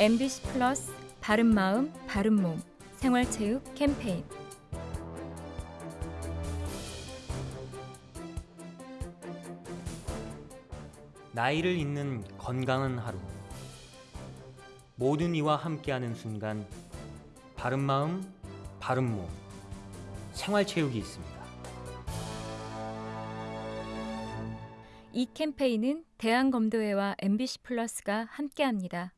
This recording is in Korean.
MBC 플러스 바른마음 바른몸 생활체육 캠페인 나이를 잇는 건강한 하루. 모든 이와 함께하는 순간 바른 마음, 바른 몸, 생활체육이 있습니다. 이 캠페인은 대한검도회와 MBC 플러스가 함께합니다.